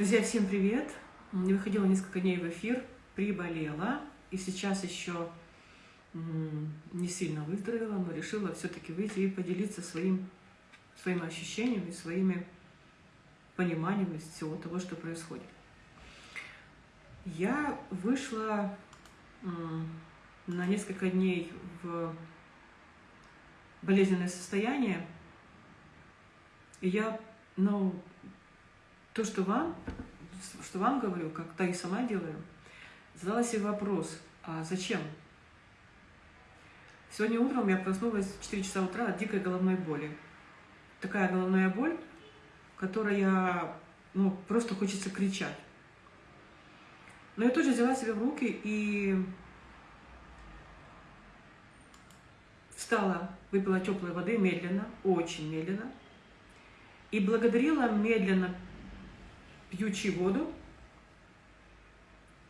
Друзья, всем привет! Не выходила несколько дней в эфир, приболела, и сейчас еще не сильно выздоровела, но решила все-таки выйти и поделиться своим, своими ощущениями, своими пониманиями всего того, что происходит. Я вышла на несколько дней в болезненное состояние, и я, ну, то, что вам, что вам говорю, как то и сама делаю, задала себе вопрос, а зачем? Сегодня утром я проснулась в 4 часа утра от дикой головной боли. Такая головная боль, которая, ну, просто хочется кричать. Но я тоже взяла себя в руки и встала, выпила теплой воды медленно, очень медленно, и благодарила медленно пьючи воду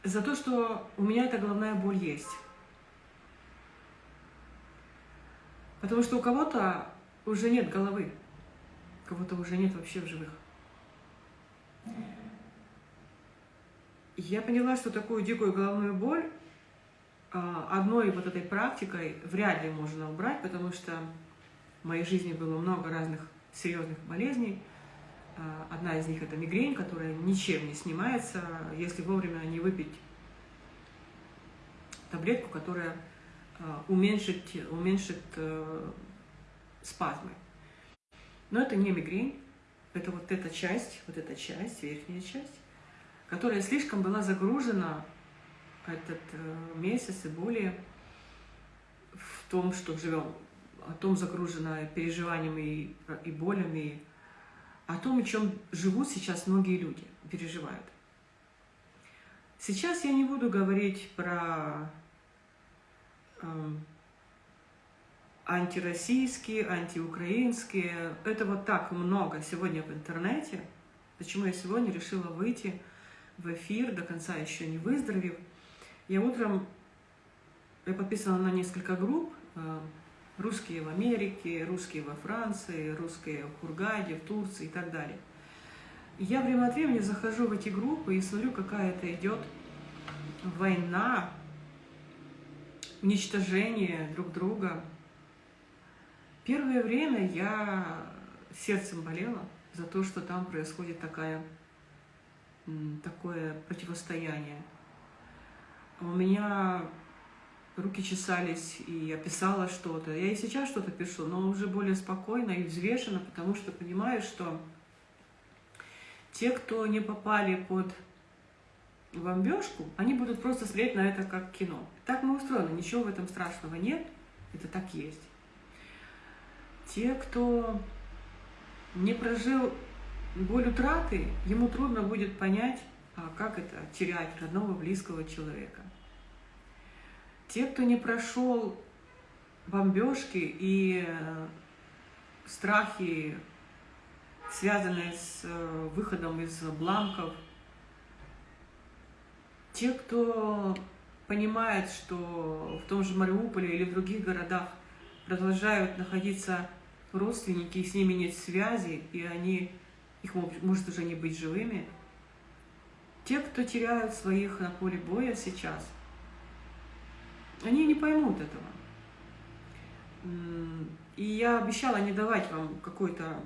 за то, что у меня эта головная боль есть. Потому что у кого-то уже нет головы, кого-то уже нет вообще в живых. Я поняла, что такую дикую головную боль а, одной вот этой практикой вряд ли можно убрать, потому что в моей жизни было много разных серьезных болезней, одна из них это мигрень, которая ничем не снимается, если вовремя не выпить таблетку, которая а, уменьшит, уменьшит э, спазмы. Но это не мигрень, это вот эта часть, вот эта часть, верхняя часть, которая слишком была загружена этот э, месяц и более в том, что живем, о том загружена переживаниями и болями, о том, о чем живут сейчас многие люди, переживают. Сейчас я не буду говорить про э, антироссийские, антиукраинские. Этого так много сегодня в интернете. Почему я сегодня решила выйти в эфир, до конца еще не выздоровев. Я утром, я подписана на несколько групп, э, Русские в Америке, русские во Франции, русские в Хургаде, в Турции и так далее. Я время от времени захожу в эти группы и смотрю, какая это идет война, уничтожение друг друга. Первое время я сердцем болела за то, что там происходит такая, такое противостояние. У меня руки чесались, и я писала что-то. Я и сейчас что-то пишу, но уже более спокойно и взвешенно, потому что понимаю, что те, кто не попали под бомбежку, они будут просто смотреть на это как кино. Так мы устроены, ничего в этом страшного нет, это так есть. Те, кто не прожил боль утраты, ему трудно будет понять, а как это терять родного, близкого человека. Те, кто не прошел бомбежки и э, страхи, связанные с э, выходом из бланков, те, кто понимает, что в том же Мариуполе или в других городах продолжают находиться родственники, и с ними нет связи, и они, их может уже не быть живыми. Те, кто теряют своих на поле боя сейчас – они не поймут этого. И я обещала не давать вам какой-то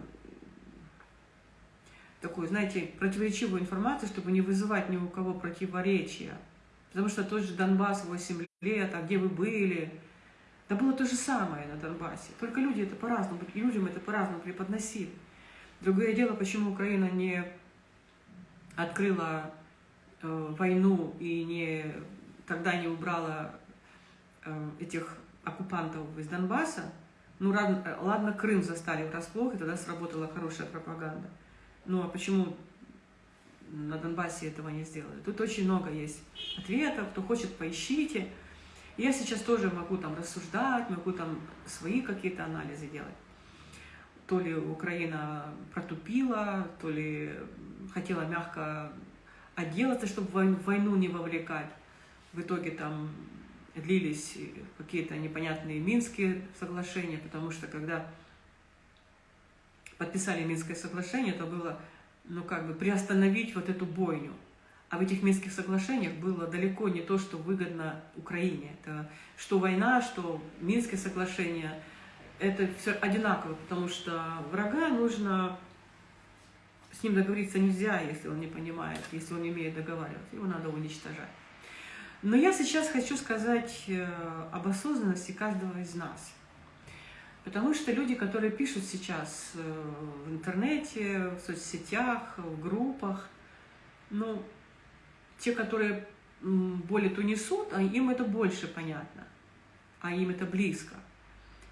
такой, знаете, противоречивую информацию, чтобы не вызывать ни у кого противоречия. Потому что тот же Донбасс 8 лет, а где вы были? Да было то же самое на Донбассе. Только люди это по-разному, людям это по-разному преподносили. Другое дело, почему Украина не открыла э, войну и не, тогда не убрала этих оккупантов из Донбасса, ну ладно, ладно, Крым застали врасплох, и тогда сработала хорошая пропаганда. Ну а почему на Донбассе этого не сделали? Тут очень много есть ответов, кто хочет, поищите. Я сейчас тоже могу там рассуждать, могу там свои какие-то анализы делать. То ли Украина протупила, то ли хотела мягко отделаться, чтобы войну не вовлекать. В итоге там длились какие-то непонятные Минские соглашения, потому что когда подписали Минское соглашение, это было ну, как бы приостановить вот эту бойню. А в этих Минских соглашениях было далеко не то, что выгодно Украине. Это что война, что Минские соглашения, это все одинаково, потому что врага нужно с ним договориться нельзя, если он не понимает, если он не умеет договариваться, его надо уничтожать. Но я сейчас хочу сказать э, об осознанности каждого из нас. Потому что люди, которые пишут сейчас э, в интернете, в соцсетях, в группах, ну, те, которые боль эту несут, а им это больше понятно, а им это близко.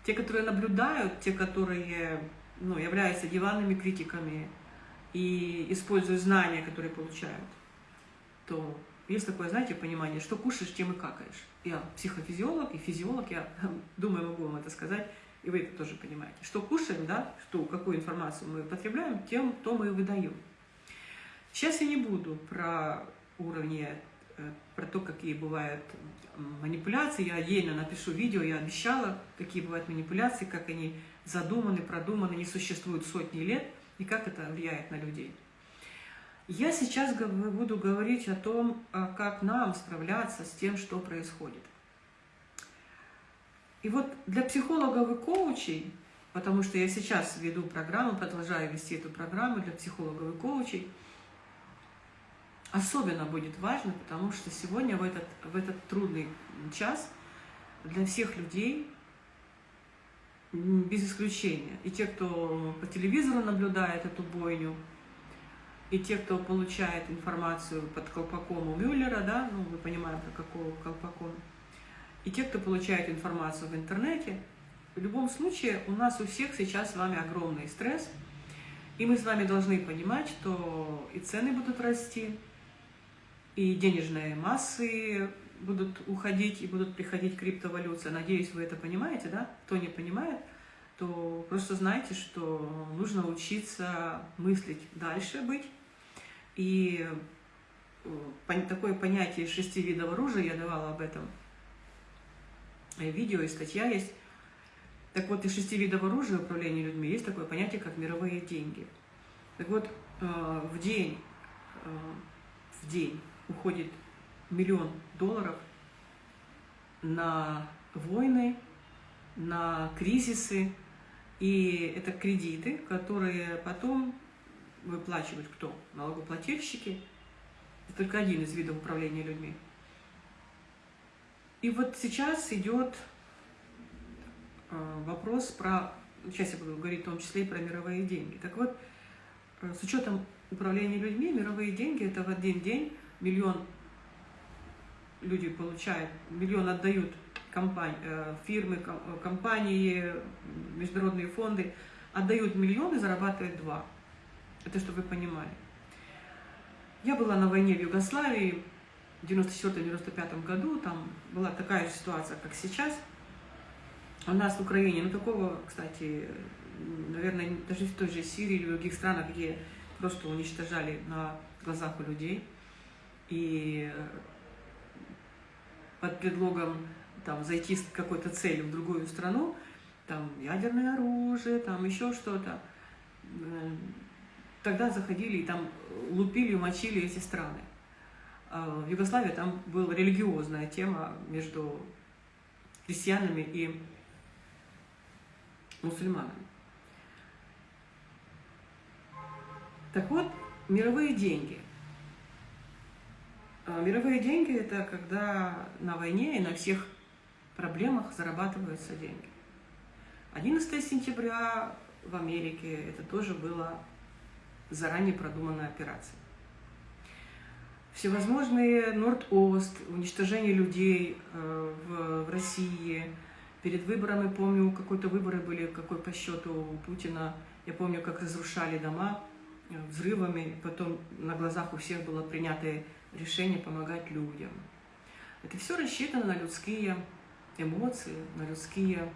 Те, которые наблюдают, те, которые ну, являются диванными критиками и используют знания, которые получают, то есть такое, знаете, понимание, что кушаешь, тем и какаешь. Я психофизиолог и физиолог, я думаю, могу вам это сказать, и вы это тоже понимаете. Что кушаем, да, что, какую информацию мы потребляем, тем то мы и выдаем. Сейчас я не буду про уровни, э, про то, какие бывают манипуляции. Я отдельно напишу видео, я обещала, какие бывают манипуляции, как они задуманы, продуманы, не существуют сотни лет, и как это влияет на людей. Я сейчас буду говорить о том, а как нам справляться с тем, что происходит. И вот для психологов и коучей, потому что я сейчас веду программу, продолжаю вести эту программу для психологов и коучей, особенно будет важно, потому что сегодня в этот, в этот трудный час для всех людей, без исключения, и те, кто по телевизору наблюдает эту бойню, и те, кто получает информацию под колпаком у Мюллера, да, ну, мы понимаем, про какого колпаком, и те, кто получает информацию в интернете, в любом случае у нас у всех сейчас с вами огромный стресс, и мы с вами должны понимать, что и цены будут расти, и денежные массы будут уходить, и будут приходить криптовалюция. Надеюсь, вы это понимаете, да? Кто не понимает, то просто знайте, что нужно учиться мыслить дальше быть, и э, такое понятие шести видов оружия, я давала об этом э, видео и статья есть. Так вот, из шести видов оружия управления людьми есть такое понятие, как мировые деньги. Так вот, э, в день, в день уходит миллион долларов на войны, на кризисы, и это кредиты, которые потом выплачивать кто? Налогоплательщики. Это только один из видов управления людьми. И вот сейчас идет э, вопрос про, сейчас я буду говорить в том числе и про мировые деньги. Так вот, э, с учетом управления людьми, мировые деньги это в один день миллион люди получают, миллион отдают компании, э, фирмы, компании, международные фонды, отдают миллион и зарабатывают два. Это чтобы вы понимали. Я была на войне в Югославии в 94-95 году, там была такая же ситуация, как сейчас. У нас в Украине, ну такого, кстати, наверное, даже в той же Сирии или в других странах, где просто уничтожали на глазах у людей. И под предлогом там, зайти с какой-то целью в другую страну, там ядерное оружие, там еще что-то, тогда заходили и там лупили, мочили эти страны. А в Югославии там была религиозная тема между христианами и мусульманами. Так вот, мировые деньги. А мировые деньги – это когда на войне и на всех проблемах зарабатываются деньги. 11 сентября в Америке это тоже было заранее продуманная операция. Всевозможные Норд-Ост, уничтожение людей э, в, России. Перед выборами, помню, какой-то выборы были, какой по счету у Путина. Я помню, как разрушали дома э, взрывами, потом на глазах у всех было принято решение помогать людям. Это все рассчитано на людские эмоции, на людские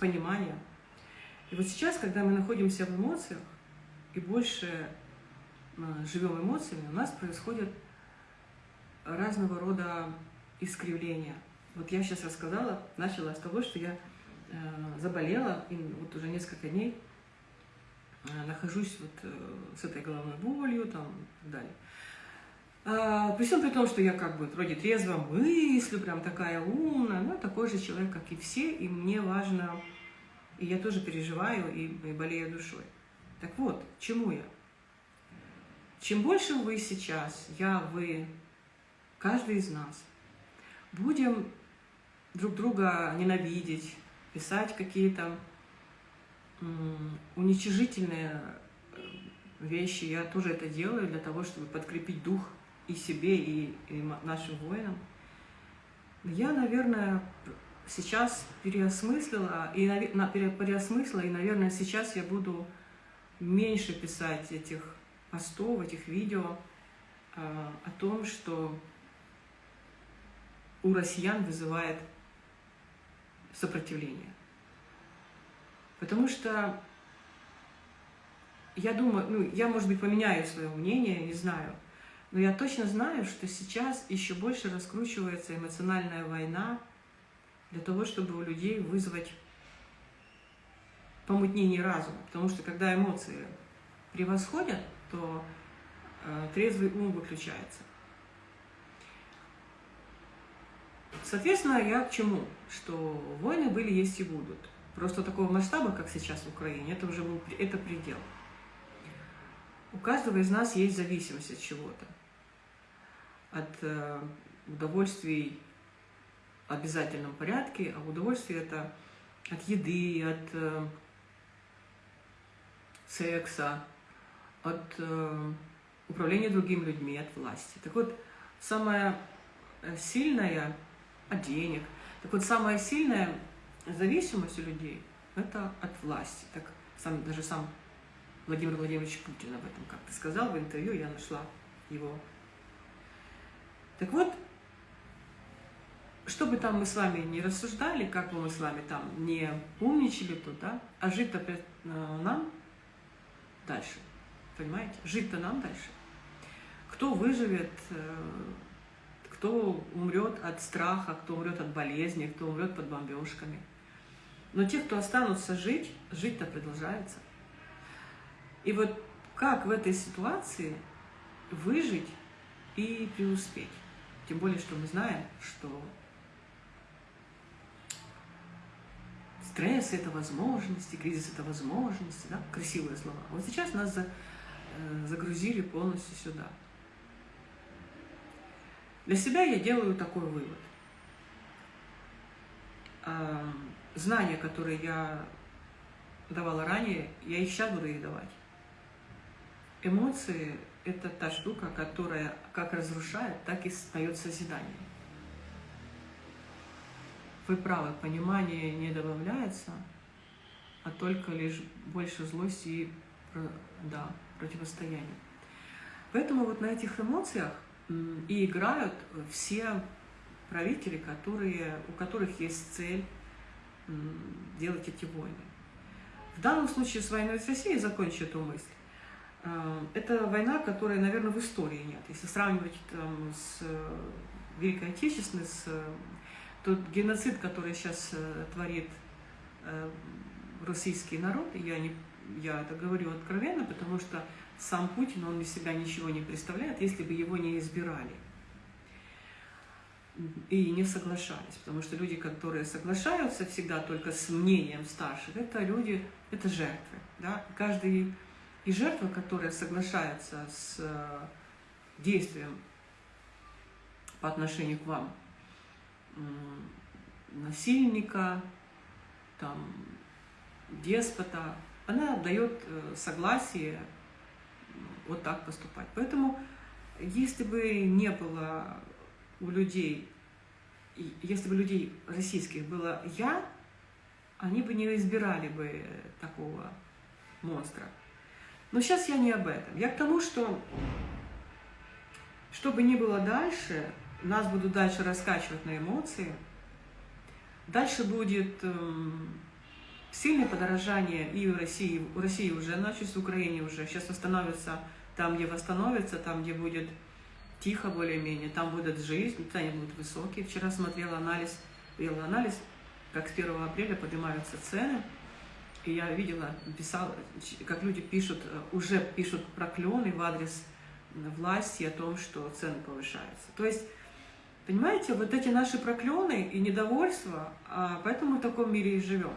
понимания. И вот сейчас, когда мы находимся в эмоциях и больше а, живем эмоциями, у нас происходят разного рода искривления. Вот я сейчас рассказала, начала с того, что я заболела, и вот уже несколько дней нахожусь вот с этой головной болью там и так далее. А, при всем при том, что я как бы вроде трезво мыслю, прям такая умная, но такой же человек, как и все, и мне важно, и я тоже переживаю и, и болею душой. Так вот, чему я? Чем больше вы сейчас, я, вы, каждый из нас, будем друг друга ненавидеть, писать какие-то уничижительные э, вещи, я тоже это делаю для того, чтобы подкрепить дух и себе, и, и нашим воинам. Я, наверное, сейчас переосмыслила, и, переосмыслила, и, наверное, сейчас я буду меньше писать этих постов, этих видео э, о том, что у россиян вызывает сопротивление. Потому что я думаю, ну, я, может быть, поменяю свое мнение, не знаю, но я точно знаю, что сейчас еще больше раскручивается эмоциональная война для того, чтобы у людей вызвать помутнение разума. Потому что когда эмоции превосходят, то э, трезвый ум выключается. Соответственно, я к чему? Что войны были, есть и будут. Просто такого масштаба, как сейчас в Украине, это уже был это предел. У каждого из нас есть зависимость от чего-то от э, удовольствий обязательном порядке, а удовольствие это от еды, от э, секса, от э, управления другими людьми, от власти. Так вот, самая сильная от денег. Так вот, самая сильная зависимость у людей – это от власти. Так сам, даже сам Владимир Владимирович Путин об этом как-то сказал в интервью, я нашла его так вот, что бы там мы с вами не рассуждали, как бы мы с вами там не умничали тут, да, а жить-то э, нам дальше, понимаете? Жить-то нам дальше. Кто выживет, э, кто умрет от страха, кто умрет от болезни, кто умрет под бомбежками. Но те, кто останутся жить, жить-то продолжается. И вот как в этой ситуации выжить и преуспеть? Тем более, что мы знаем, что стресс – это возможности, кризис – это возможности, да? красивые слова. Вот сейчас нас за, э, загрузили полностью сюда. Для себя я делаю такой вывод. Знания, которые я давала ранее, я их сейчас буду их давать. Эмоции это та штука, которая как разрушает, так и дает созидание. Вы правы, понимание не добавляется, а только лишь больше злости и да, противостояния. Поэтому вот на этих эмоциях и играют все правители, которые, у которых есть цель делать эти войны. В данном случае с войной с Россией закончу эту мысль. Э, это война, которой, наверное, в истории нет. Если сравнивать там, с Великой Отечественной, с тот геноцид, который сейчас творит российский народ, я, не, я это говорю откровенно, потому что сам Путин, он из себя ничего не представляет, если бы его не избирали и не соглашались. Потому что люди, которые соглашаются всегда только с мнением старших, это люди, это жертвы. Да? Каждый и жертва, которая соглашается с э, действием по отношению к вам насильника, там, деспота, она дает э, согласие вот так поступать. Поэтому, если бы не было у людей, если бы людей российских было «я», они бы не избирали бы такого монстра. Но сейчас я не об этом. Я к тому, что что бы ни было дальше, нас будут дальше раскачивать на эмоции, дальше будет эм, сильное подорожание и в России, в России уже началось, в Украине уже, сейчас восстановится там, где восстановится, там, где будет тихо более-менее, там будет жизнь, цены будут высокие. Вчера смотрела анализ, делала анализ как с 1 апреля поднимаются цены. И я видела, писала, как люди пишут, уже пишут проклёны в адрес власти о том, что цены повышаются. То есть, понимаете, вот эти наши проклёны и недовольство, а поэтому в таком мире и живем.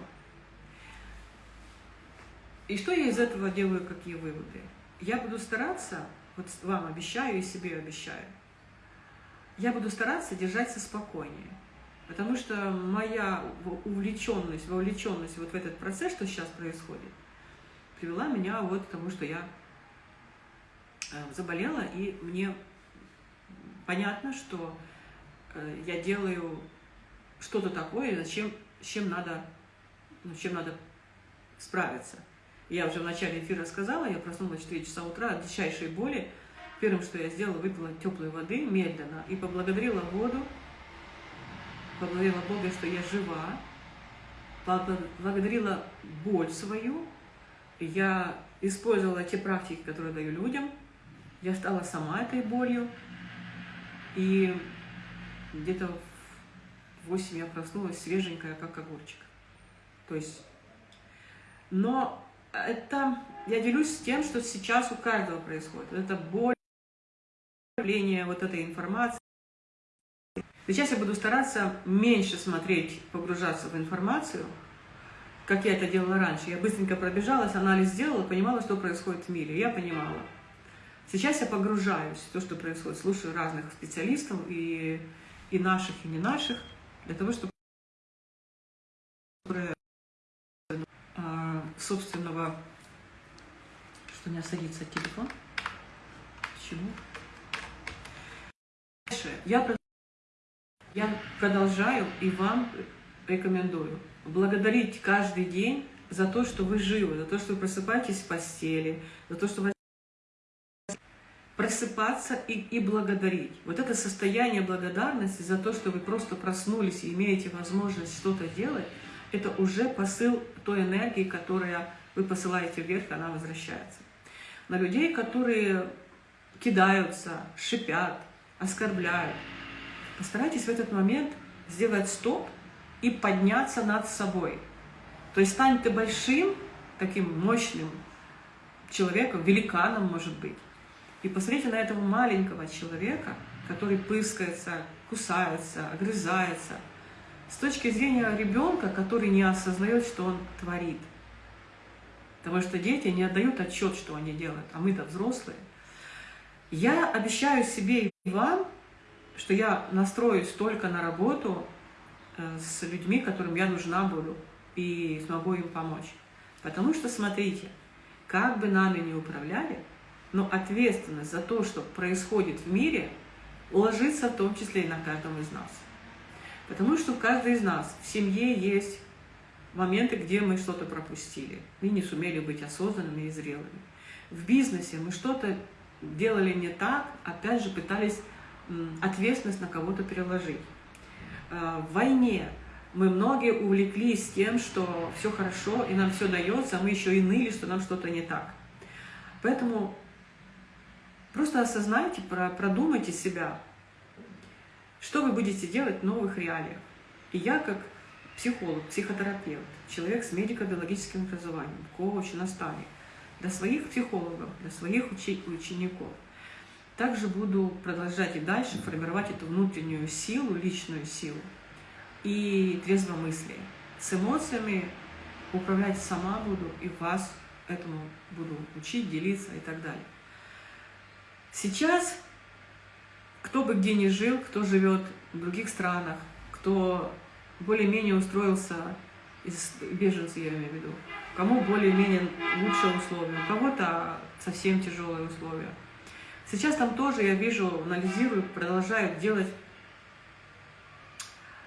И что я из этого делаю, какие выводы? Я буду стараться, вот вам обещаю и себе обещаю, я буду стараться держаться спокойнее. Потому что моя увлеченность, вовлеченность вот в этот процесс, что сейчас происходит, привела меня вот к тому, что я э, заболела, и мне понятно, что я делаю что-то такое, зачем, с чем надо, ну, чем надо справиться. Я уже в начале эфира сказала, я проснулась в 4 часа утра от дичайшей боли. Первым, что я сделала, выпила теплой воды медленно и поблагодарила воду, поблагодарила Бога, что я жива, поблагодарила боль свою, я использовала те практики, которые даю людям, я стала сама этой болью, и где-то в 8 я проснулась свеженькая, как огурчик. То есть, но это, я делюсь тем, что сейчас у каждого происходит. Это боль, вот этой информации, Сейчас я буду стараться меньше смотреть, погружаться в информацию, как я это делала раньше. Я быстренько пробежалась, анализ сделала, понимала, что происходит в мире. Я понимала. Сейчас я погружаюсь в то, что происходит, слушаю разных специалистов, и, и наших, и не наших, для того, чтобы а, собственного... Что у меня садится телефон? Почему? Я я продолжаю и вам рекомендую благодарить каждый день за то, что вы живы, за то, что вы просыпаетесь в постели, за то, что вы просыпаться и, и благодарить. Вот это состояние благодарности за то, что вы просто проснулись и имеете возможность что-то делать, это уже посыл той энергии, которая вы посылаете вверх, она возвращается. На людей, которые кидаются, шипят, оскорбляют, Постарайтесь в этот момент сделать стоп и подняться над собой. То есть стань ты большим, таким мощным человеком, великаном, может быть. И посмотрите на этого маленького человека, который пыскается, кусается, огрызается, с точки зрения ребенка, который не осознает, что он творит. Потому что дети не отдают отчет, что они делают, а мы-то взрослые. Я обещаю себе и вам что я настроюсь только на работу э, с людьми, которым я нужна буду, и смогу им помочь. Потому что, смотрите, как бы нами ни управляли, но ответственность за то, что происходит в мире, ложится в том числе и на каждом из нас. Потому что у каждого из нас в семье есть моменты, где мы что-то пропустили, мы не сумели быть осознанными и зрелыми. В бизнесе мы что-то делали не так, опять же пытались ответственность на кого-то переложить. А, в войне мы многие увлеклись тем, что все хорошо и нам все дается, а мы еще и ныли, что нам что-то не так. Поэтому просто осознайте, продумайте себя, что вы будете делать в новых реалиях. И я как психолог, психотерапевт, человек с медико-биологическим образованием, коуч, наставник, для своих психологов, для своих учеников – также буду продолжать и дальше формировать эту внутреннюю силу, личную силу и трезвомыслие. С эмоциями управлять сама буду и вас этому буду учить, делиться и так далее. Сейчас, кто бы где ни жил, кто живет в других странах, кто более-менее устроился, из беженцы я имею в виду, кому более-менее лучшие условия, у кого-то совсем тяжелые условия – Сейчас там тоже, я вижу, анализирую, продолжают делать,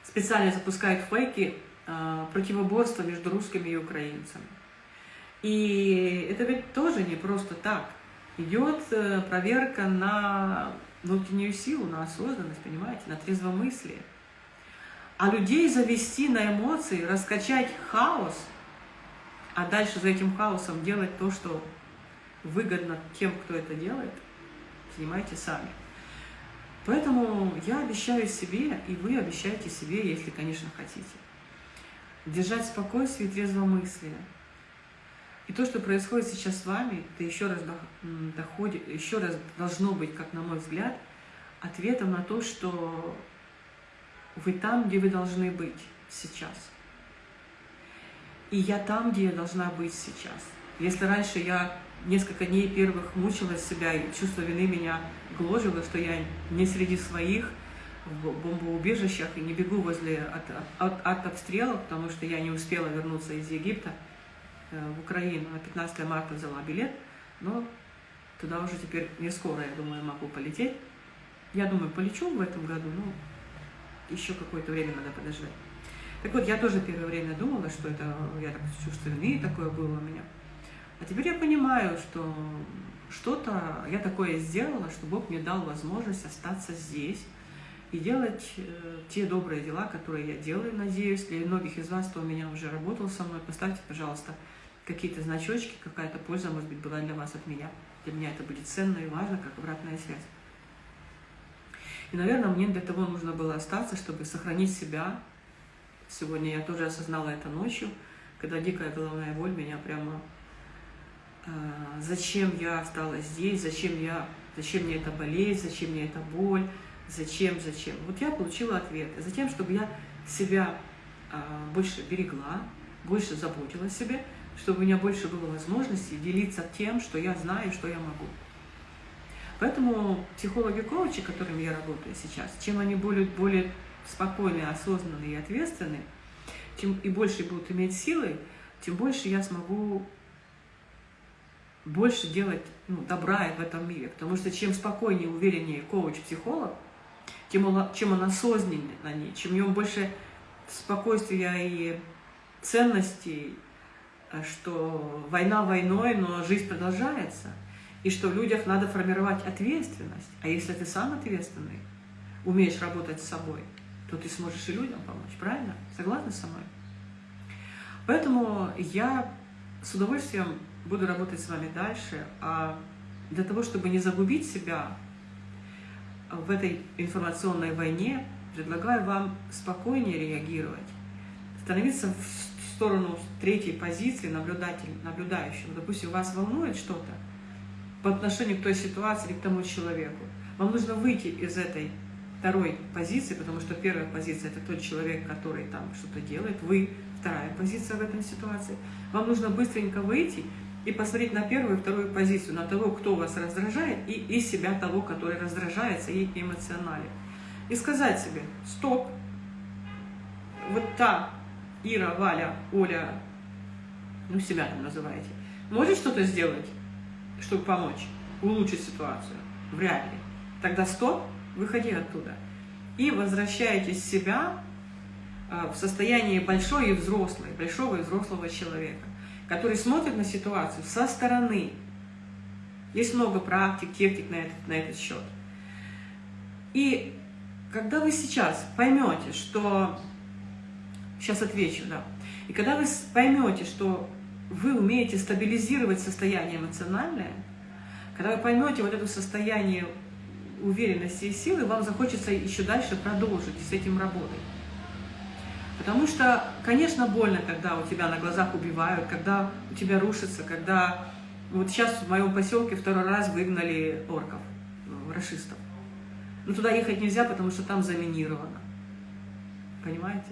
специально запускают фейки э, противоборства между русскими и украинцами. И это ведь тоже не просто так. Идет э, проверка на внутреннюю силу, на осознанность, понимаете, на трезвомыслие. А людей завести на эмоции, раскачать хаос, а дальше за этим хаосом делать то, что выгодно тем, кто это делает – понимаете сами. Поэтому я обещаю себе, и вы обещаете себе, если, конечно, хотите. держать спокойствие и трезвомыслие. И то, что происходит сейчас с вами, это еще раз доходит, еще раз должно быть, как на мой взгляд, ответом на то, что вы там, где вы должны быть сейчас. И я там, где я должна быть сейчас. Если раньше я несколько дней первых мучила себя, и чувство вины меня гложило, что я не среди своих, в бомбоубежищах и не бегу возле от, от, от обстрелов, потому что я не успела вернуться из Египта в Украину. На 15 марта взяла билет, но туда уже теперь не скоро, я думаю, могу полететь. Я думаю, полечу в этом году, но еще какое-то время надо подождать. Так вот, я тоже первое время думала, что это я так чувство вины такое было у меня. А теперь я понимаю, что что-то я такое сделала, что Бог мне дал возможность остаться здесь и делать э, те добрые дела, которые я делаю, надеюсь. Для многих из вас, кто у меня уже работал со мной, поставьте, пожалуйста, какие-то значочки, какая-то польза, может быть, была для вас от меня. Для меня это будет ценно и важно, как обратная связь. И, наверное, мне для того нужно было остаться, чтобы сохранить себя. Сегодня я тоже осознала это ночью, когда дикая головная боль меня прямо... Э, зачем я осталась здесь, зачем, я, зачем мне эта болезнь, зачем мне эта боль, зачем, зачем. Вот я получила ответ. Затем, чтобы я себя э, больше берегла, больше заботилась о себе, чтобы у меня больше было возможности делиться тем, что я знаю, что я могу. Поэтому психологи-коучи, которыми я работаю сейчас, чем они более, более спокойные, осознанные и ответственные, чем и больше будут иметь силы, тем больше я смогу больше делать ну, добра в этом мире. Потому что чем спокойнее, увереннее коуч-психолог, тем он, чем он осознаннее чем у него больше спокойствия и ценностей, что война войной, но жизнь продолжается – и что в людях надо формировать ответственность. А если ты сам ответственный, умеешь работать с собой, то ты сможешь и людям помочь, правильно? Согласны со мной? Поэтому я с удовольствием буду работать с вами дальше, а для того, чтобы не загубить себя в этой информационной войне, предлагаю вам спокойнее реагировать, становиться в сторону третьей позиции наблюдатель, наблюдающим. Допустим, вас волнует что-то, по отношению к той ситуации или к тому человеку. Вам нужно выйти из этой второй позиции, потому что первая позиция – это тот человек, который там что-то делает, вы – вторая позиция в этой ситуации. Вам нужно быстренько выйти и посмотреть на первую и вторую позицию, на того, кто вас раздражает, и, и себя того, который раздражается и эмоционален. И сказать себе «стоп, вот та Ира, Валя, Оля, ну себя там называете, может что-то сделать?» чтобы помочь, улучшить ситуацию? Вряд ли. Тогда стоп, выходи оттуда. И возвращаетесь в себя а, в состоянии большой и взрослой, большого и взрослого человека, который смотрит на ситуацию со стороны. Есть много практик, техник на этот, на этот счет. И когда вы сейчас поймете, что... Сейчас отвечу, да. И когда вы поймете, что вы умеете стабилизировать состояние эмоциональное, когда вы поймете вот это состояние уверенности и силы, вам захочется еще дальше продолжить с этим работать. Потому что, конечно, больно, когда у тебя на глазах убивают, когда у тебя рушится, когда... Вот сейчас в моем поселке второй раз выгнали орков, ну, расистов. Но туда ехать нельзя, потому что там заминировано. Понимаете?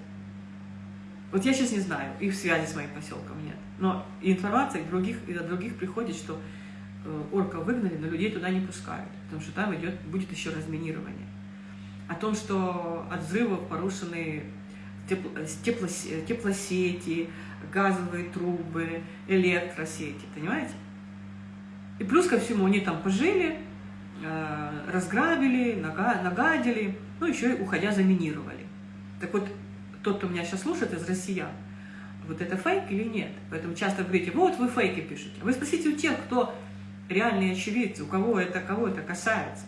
Вот я сейчас не знаю, их связи с моим поселком нет. Но информация других, от других приходит, что э, орков выгнали, но людей туда не пускают, потому что там идет, будет еще разминирование. О том, что от взрывов порушены тепло, тепло, теплосети, газовые трубы, электросети, понимаете? И плюс ко всему они там пожили, э, разграбили, нагадили, ну еще и уходя заминировали. Так вот, тот, кто меня сейчас слушает из россиян, вот это фейк или нет. Поэтому часто говорите, вот вы фейки пишете. Вы спросите у тех, кто реальные очевидцы, у кого это, кого это касается.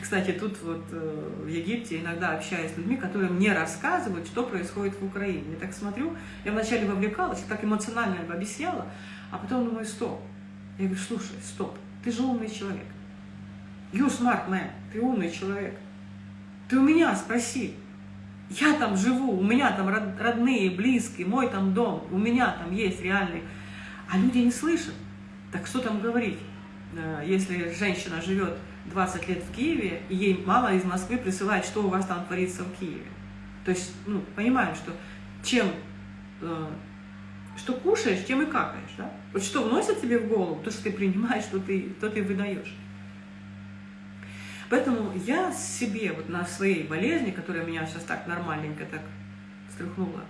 Кстати, тут вот э, в Египте иногда общаюсь с людьми, которые мне рассказывают, что происходит в Украине. Я так смотрю, я вначале вовлекалась, так эмоционально объясняла, а потом думаю, стоп. Я говорю, слушай, стоп, ты же умный человек. You smart man, ты умный человек. Ты у меня спроси, Я там живу, у меня там родные, близкие, мой там дом, у меня там есть реальный. А люди не слышат. Так что там говорить, э, если женщина живет 20 лет в Киеве, и ей мало из Москвы присылает, что у вас там творится в Киеве. То есть, ну, понимаем, что чем, э, что кушаешь, тем и какаешь, да? Вот что вносят тебе в голову, то, что ты принимаешь, что ты, то ты выдаешь. Поэтому я себе вот на своей болезни, которая меня сейчас так нормальненько так стряхнула,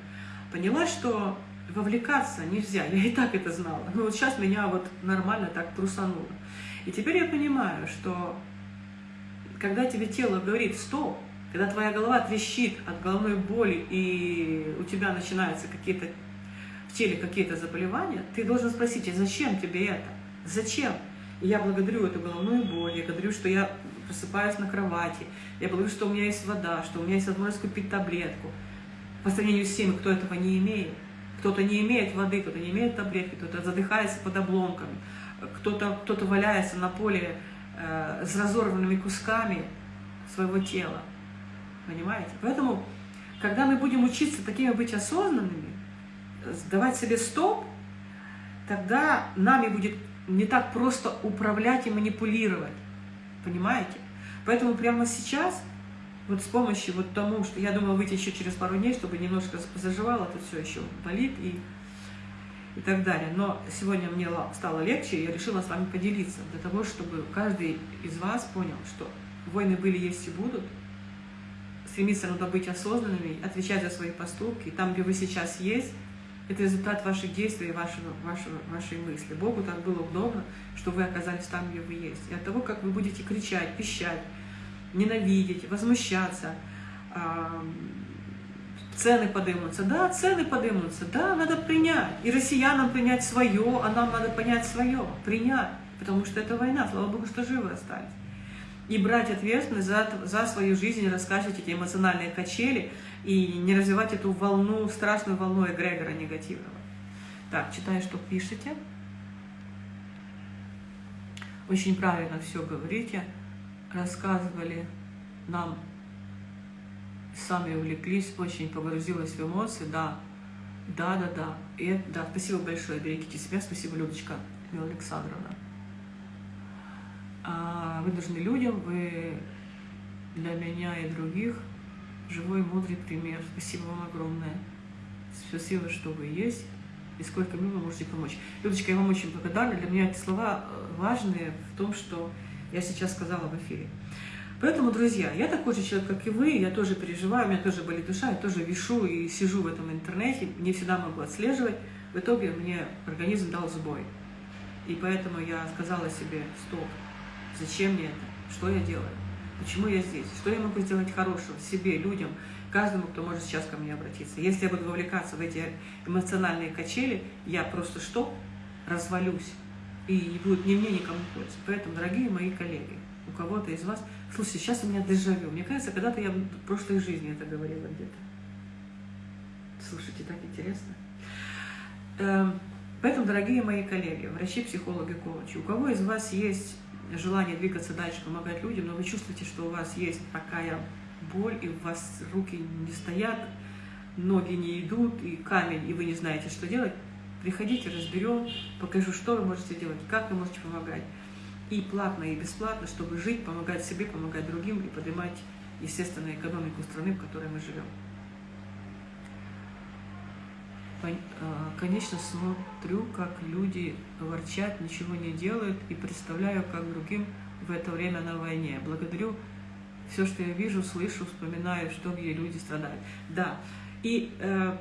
поняла, что вовлекаться нельзя. Я и так это знала. Но вот сейчас меня вот нормально так трусануло. И теперь я понимаю, что когда тебе тело говорит «стоп», когда твоя голова трещит от головной боли, и у тебя начинаются какие-то в теле какие-то заболевания, ты должен спросить, а зачем тебе это? Зачем? И я благодарю эту головную боль, я благодарю, что я просыпаюсь на кровати, я благодарю, что у меня есть вода, что у меня есть возможность купить таблетку. По сравнению с теми, кто этого не имеет. Кто-то не имеет воды, кто-то не имеет таблетки, кто-то задыхается под обломками, кто-то кто, -то, валяется на поле э, с разорванными кусками своего тела. Понимаете? Поэтому, когда мы будем учиться такими быть осознанными, давать себе стоп, тогда нами будет не так просто управлять и манипулировать. Понимаете? Поэтому прямо сейчас, вот с помощью вот тому, что я думала выйти еще через пару дней, чтобы немножко заживало, это все еще болит и, и так далее. Но сегодня мне стало легче, и я решила с вами поделиться, для того, чтобы каждый из вас понял, что войны были, есть и будут, стремиться надо быть осознанными, отвечать за свои поступки. Там, где вы сейчас есть, это результат ваших действий и вашего, вашего, вашей мысли. Богу так было удобно, что вы оказались там, где вы есть. И от того, как вы будете кричать, пищать, ненавидеть, возмущаться, цены поднимутся. Да, цены поднимутся. Да, надо принять. И россиянам принять свое, а нам надо понять свое, принять. Потому что это война. Слава Богу, что живы остались и брать ответственность за, за свою жизнь, раскачивать эти эмоциональные качели и не развивать эту волну, страшную волну эгрегора негативного. Так, читаю, что пишете. Очень правильно все говорите. Рассказывали нам, сами увлеклись, очень погрузилась в эмоции. Да, да, да, да. И, да, спасибо большое, берегите себя. Спасибо, Людочка Александровна. А вы нужны людям, вы для меня и других живой, мудрый пример. Спасибо вам огромное. Спасибо, что вы есть и сколько мне вы можете помочь. Людочка, я вам очень благодарна. Для меня эти слова э, важные в том, что я сейчас сказала в эфире. Поэтому, друзья, я такой же человек, как и вы, я тоже переживаю, у меня тоже болит душа, я тоже вишу и сижу в этом интернете, не всегда могу отслеживать. В итоге мне организм дал сбой. И поэтому я сказала себе, стоп, Зачем мне это? Что я делаю? Почему я здесь? Что я могу сделать хорошего себе, людям, каждому, кто может сейчас ко мне обратиться? Если я буду вовлекаться в эти эмоциональные качели, я просто что? Развалюсь. И не будет ни мне, никому пользы. Поэтому, дорогие мои коллеги, у кого-то из вас... Слушайте, сейчас у меня дежавю. Мне кажется, когда-то я в прошлой жизни это говорила где-то. Слушайте, так интересно. Эм, поэтому, дорогие мои коллеги, врачи, психологи, коучи, у кого из вас есть желание двигаться дальше, помогать людям, но вы чувствуете, что у вас есть такая боль, и у вас руки не стоят, ноги не идут, и камень, и вы не знаете, что делать, приходите, разберем, покажу, что вы можете делать, как вы можете помогать. И платно, и бесплатно, чтобы жить, помогать себе, помогать другим и поднимать, естественно, экономику страны, в которой мы живем. А, конечно, смотрю, как люди ворчат, ничего не делают, и представляю, как другим в это время на войне. Благодарю все, что я вижу, слышу, вспоминаю, что где люди страдают. Да, и э,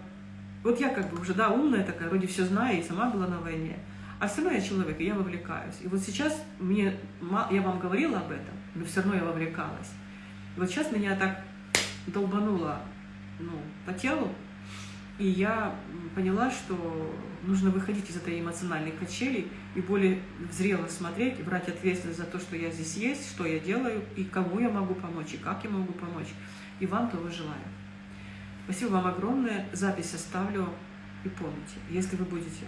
вот я как бы уже, да, умная такая, вроде все знаю, и сама была на войне, а все равно я человек, и я вовлекаюсь. И вот сейчас мне, я вам говорила об этом, но все равно я вовлекалась. И вот сейчас меня так долбануло ну, по телу, и я поняла, что нужно выходить из этой эмоциональной качели и более зрело смотреть, брать ответственность за то, что я здесь есть, что я делаю, и кому я могу помочь, и как я могу помочь. И вам того желаю. Спасибо вам огромное. Запись оставлю. И помните, если вы будете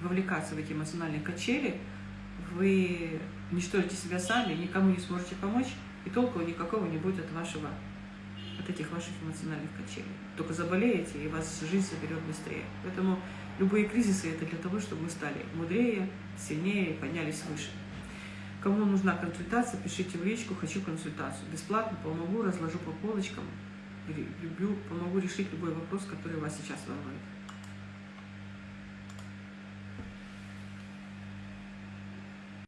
вовлекаться в эти эмоциональные качели, вы уничтожите себя сами, никому не сможете помочь, и толку никакого не будет от вашего от этих ваших эмоциональных качелей. Только заболеете, и вас жизнь заберет быстрее. Поэтому любые кризисы это для того, чтобы мы стали мудрее, сильнее поднялись выше. Кому нужна консультация, пишите в личку «Хочу консультацию». Бесплатно помогу, разложу по полочкам. Люблю, помогу решить любой вопрос, который вас сейчас волнует.